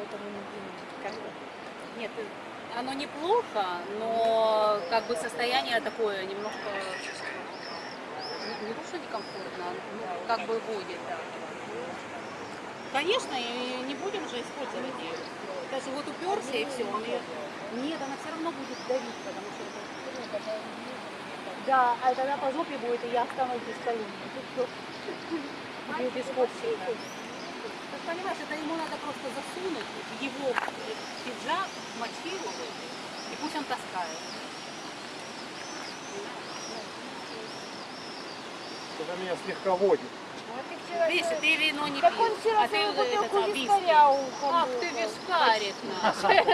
поэтому как бы... Нет, оно неплохо, но как бы состояние такое немножко не, не то, что некомфортно, ну, как бы будет. Конечно, и не будем же использовать ее. Даже вот уперся и все. Нет, она все равно будет давить, потому что это... Да, а тогда по жопе будет, и я останусь без колени. Тут без копчика. Ты понимаешь, это ему надо просто засунуть и пусть он таскает. Это меня слегка водит. Вот ты вино не Так вчера а ты вот виски. вискаря Ах ты вискарик наш.